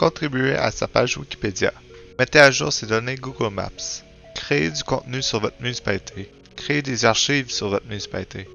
Contribuez à sa page Wikipédia. Mettez à jour ses données Google Maps. Créez du contenu sur votre municipalité. Créez des archives sur votre municipalité.